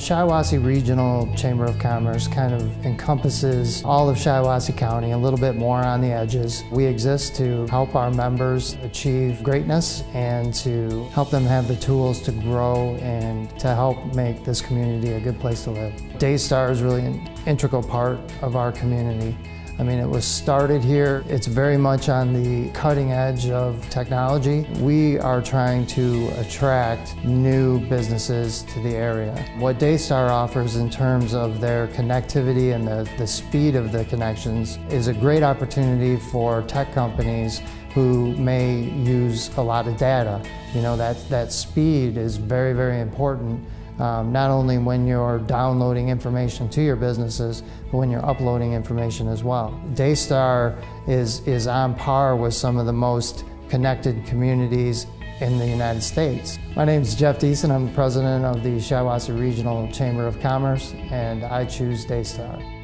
Shiawassee Regional Chamber of Commerce kind of encompasses all of Shiawassee County, a little bit more on the edges. We exist to help our members achieve greatness and to help them have the tools to grow and to help make this community a good place to live. Daystar is really an integral part of our community. I mean, it was started here. It's very much on the cutting edge of technology. We are trying to attract new businesses to the area. What Daystar offers in terms of their connectivity and the, the speed of the connections is a great opportunity for tech companies who may use a lot of data. You know, that, that speed is very, very important um, not only when you're downloading information to your businesses, but when you're uploading information as well. Daystar is, is on par with some of the most connected communities in the United States. My name is Jeff Deason. I'm president of the Shiawassee Regional Chamber of Commerce, and I choose Daystar.